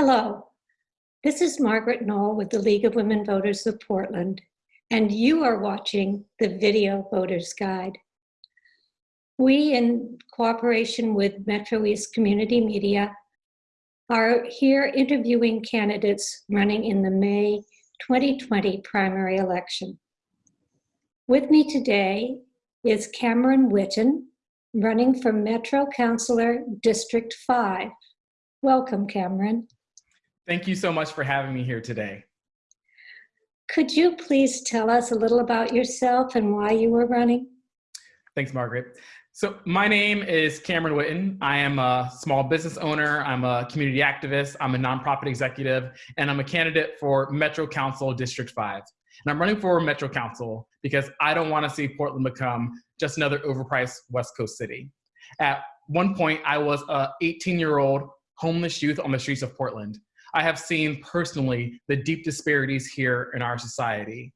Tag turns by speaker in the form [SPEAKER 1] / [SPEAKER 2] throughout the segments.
[SPEAKER 1] Hello, this is Margaret Knoll with the League of Women Voters of Portland, and you are watching the Video Voters Guide. We, in cooperation with Metro East Community Media, are here interviewing candidates running in the May 2020 primary election. With me today is Cameron Witten, running for Metro Councilor District 5. Welcome, Cameron.
[SPEAKER 2] Thank you so much for having me here today.
[SPEAKER 1] Could you please tell us a little about yourself and why you were running?
[SPEAKER 2] Thanks, Margaret. So my name is Cameron Witten. I am a small business owner. I'm a community activist. I'm a nonprofit executive, and I'm a candidate for Metro Council District 5. And I'm running for Metro Council because I don't want to see Portland become just another overpriced West Coast city. At one point, I was a 18 year old homeless youth on the streets of Portland. I have seen personally the deep disparities here in our society.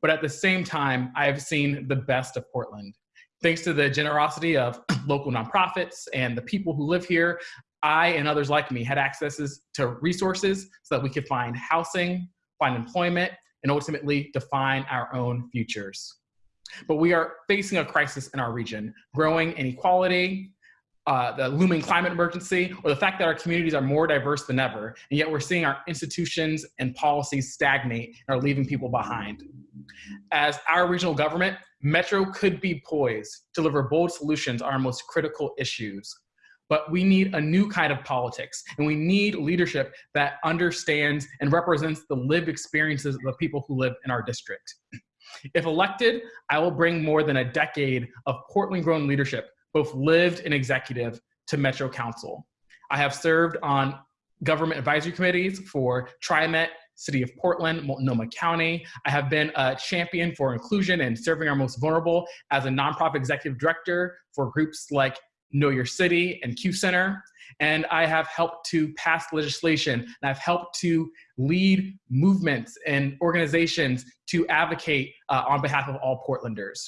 [SPEAKER 2] But at the same time, I have seen the best of Portland. Thanks to the generosity of local nonprofits and the people who live here, I and others like me had accesses to resources so that we could find housing, find employment, and ultimately define our own futures. But we are facing a crisis in our region, growing inequality, uh, the looming climate emergency, or the fact that our communities are more diverse than ever, and yet we're seeing our institutions and policies stagnate and are leaving people behind. As our regional government, Metro could be poised to deliver bold solutions on our most critical issues. But we need a new kind of politics, and we need leadership that understands and represents the lived experiences of the people who live in our district. If elected, I will bring more than a decade of Portland grown leadership both lived and executive to Metro Council. I have served on government advisory committees for TriMet, City of Portland, Multnomah County. I have been a champion for inclusion and serving our most vulnerable as a nonprofit executive director for groups like Know Your City and Q Center. And I have helped to pass legislation and I've helped to lead movements and organizations to advocate uh, on behalf of all Portlanders.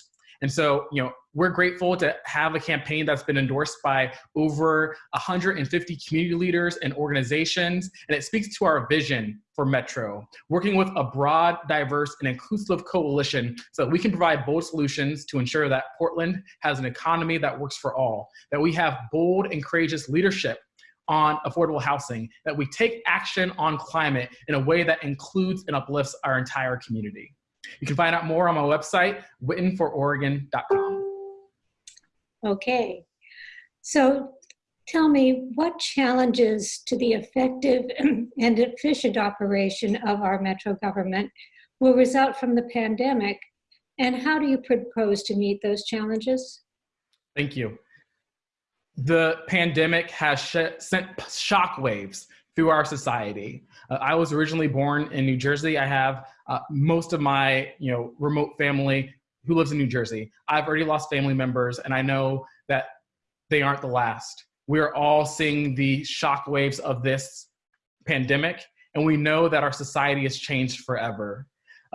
[SPEAKER 2] And so, you know, we're grateful to have a campaign that's been endorsed by over 150 community leaders and organizations, and it speaks to our vision for Metro, working with a broad, diverse, and inclusive coalition so that we can provide bold solutions to ensure that Portland has an economy that works for all, that we have bold and courageous leadership on affordable housing, that we take action on climate in a way that includes and uplifts our entire community. You can find out more on my website, wittenfororegon.com.
[SPEAKER 1] Okay, so tell me what challenges to the effective and efficient operation of our Metro government will result from the pandemic, and how do you propose to meet those challenges?
[SPEAKER 2] Thank you. The pandemic has sh sent shockwaves through our society. Uh, I was originally born in New Jersey. I have uh, most of my you know remote family who lives in New Jersey. I've already lost family members, and I know that they aren't the last. We're all seeing the shock waves of this pandemic, and we know that our society has changed forever.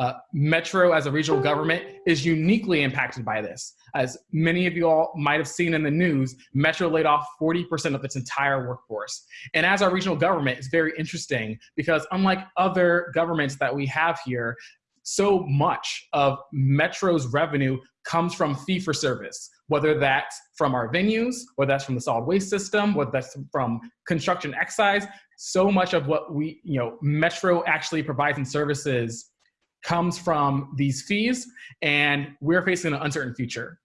[SPEAKER 2] Uh, Metro, as a regional government, is uniquely impacted by this. As many of you all might have seen in the news, Metro laid off 40% of its entire workforce. And as our regional government, it's very interesting because unlike other governments that we have here, so much of Metro's revenue comes from fee for service, whether that's from our venues, whether that's from the solid waste system, whether that's from construction excise. So much of what we, you know, Metro actually provides in services comes from these fees, and we're facing an uncertain future.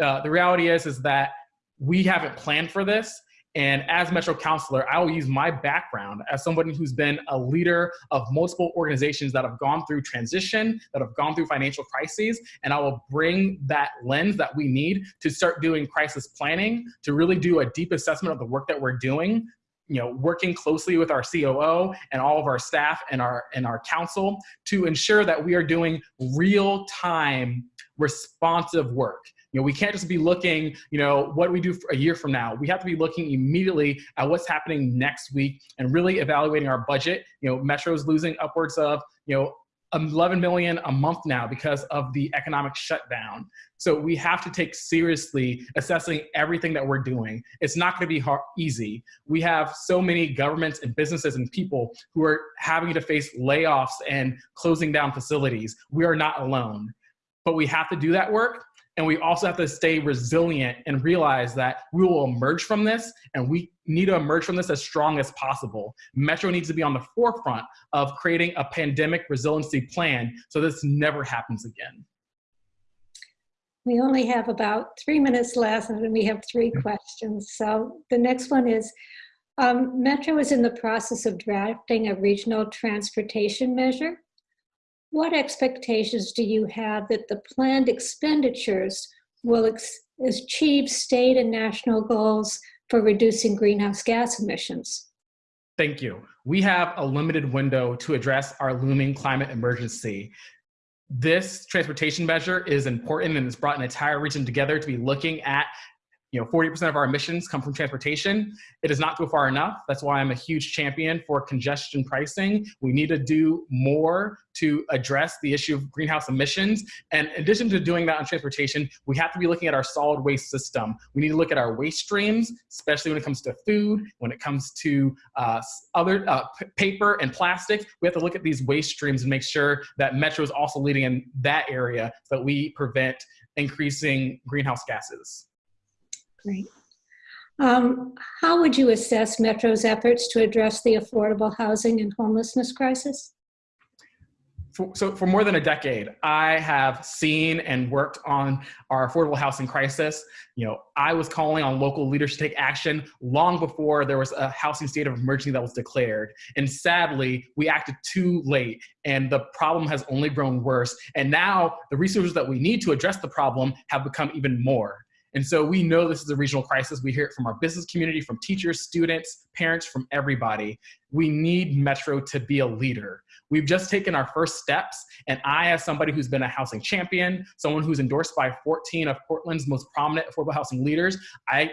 [SPEAKER 2] Uh, the reality is, is that we haven't planned for this. And as Metro Councilor, I will use my background as somebody who's been a leader of multiple organizations that have gone through transition, that have gone through financial crises, and I will bring that lens that we need to start doing crisis planning, to really do a deep assessment of the work that we're doing, you know, working closely with our COO and all of our staff and our and our council to ensure that we are doing real time responsive work. You know, we can't just be looking, you know, what we do a year from now? We have to be looking immediately at what's happening next week and really evaluating our budget. You know, Metro's losing upwards of, you know, 11 million a month now because of the economic shutdown. So we have to take seriously assessing everything that we're doing. It's not going to be hard, easy. We have so many governments and businesses and people who are having to face layoffs and closing down facilities. We are not alone, but we have to do that work. And we also have to stay resilient and realize that we will emerge from this and we need to emerge from this as strong as possible. Metro needs to be on the forefront of creating a pandemic resiliency plan so this never happens again.
[SPEAKER 1] We only have about three minutes left and we have three questions. So the next one is, um, Metro is in the process of drafting a regional transportation measure. What expectations do you have that the planned expenditures will achieve state and national goals for reducing greenhouse gas emissions?
[SPEAKER 2] Thank you. We have a limited window to address our looming climate emergency. This transportation measure is important and it's brought an entire region together to be looking at you know, 40% of our emissions come from transportation. It does not go far enough. That's why I'm a huge champion for congestion pricing. We need to do more to address the issue of greenhouse emissions. And in addition to doing that on transportation, we have to be looking at our solid waste system. We need to look at our waste streams, especially when it comes to food, when it comes to uh, other uh, paper and plastic. We have to look at these waste streams and make sure that Metro is also leading in that area so that we prevent increasing greenhouse gases.
[SPEAKER 1] Great. Um, how would you assess Metro's efforts to address the affordable housing and homelessness crisis?
[SPEAKER 2] For, so for more than a decade, I have seen and worked on our affordable housing crisis. You know, I was calling on local leaders to take action long before there was a housing state of emergency that was declared. And sadly, we acted too late and the problem has only grown worse. And now the resources that we need to address the problem have become even more. And so we know this is a regional crisis. We hear it from our business community, from teachers, students, parents, from everybody. We need Metro to be a leader. We've just taken our first steps, and I, as somebody who's been a housing champion, someone who's endorsed by 14 of Portland's most prominent affordable housing leaders, I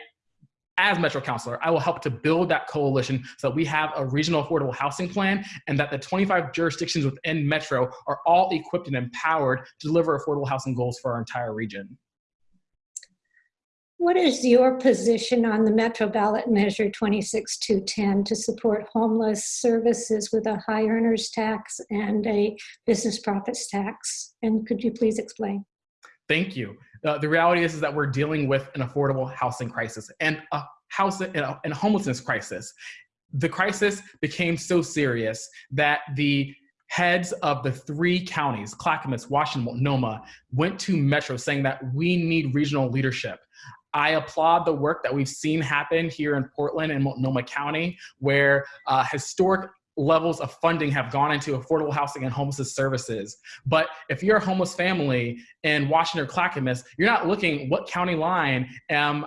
[SPEAKER 2] as Metro Councilor, I will help to build that coalition so that we have a regional affordable housing plan and that the 25 jurisdictions within Metro are all equipped and empowered to deliver affordable housing goals for our entire region.
[SPEAKER 1] What is your position on the Metro ballot measure 26210 to support homeless services with a high earners tax and a business profits tax? And could you please explain?
[SPEAKER 2] Thank you. Uh, the reality is, is that we're dealing with an affordable housing crisis and a house and a, and a homelessness crisis. The crisis became so serious that the heads of the three counties, Clackamas, Washington, Multnomah, went to Metro saying that we need regional leadership. I applaud the work that we've seen happen here in Portland and Multnomah County, where uh, historic levels of funding have gone into affordable housing and homelessness services. But if you're a homeless family in Washington or Clackamas, you're not looking what county line am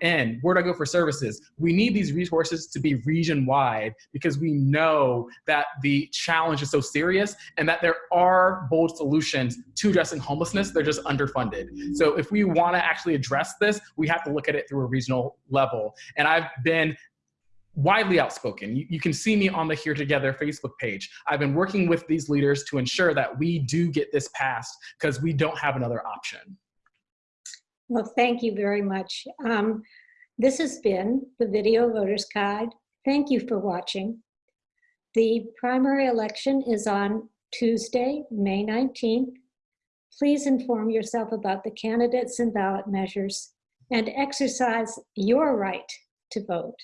[SPEAKER 2] in? Where do I go for services? We need these resources to be region wide because we know that the challenge is so serious and that there are bold solutions to addressing homelessness. They're just underfunded. So if we want to actually address this, we have to look at it through a regional level. And I've been widely outspoken. You, you, can see me on the Here Together Facebook page. I've been working with these leaders to ensure that we do get this passed because we don't have another option.
[SPEAKER 1] Well, thank you very much. Um, this has been the Video Voters Guide. Thank you for watching. The primary election is on Tuesday, May 19th. Please inform yourself about the candidates and ballot measures and exercise your right to vote.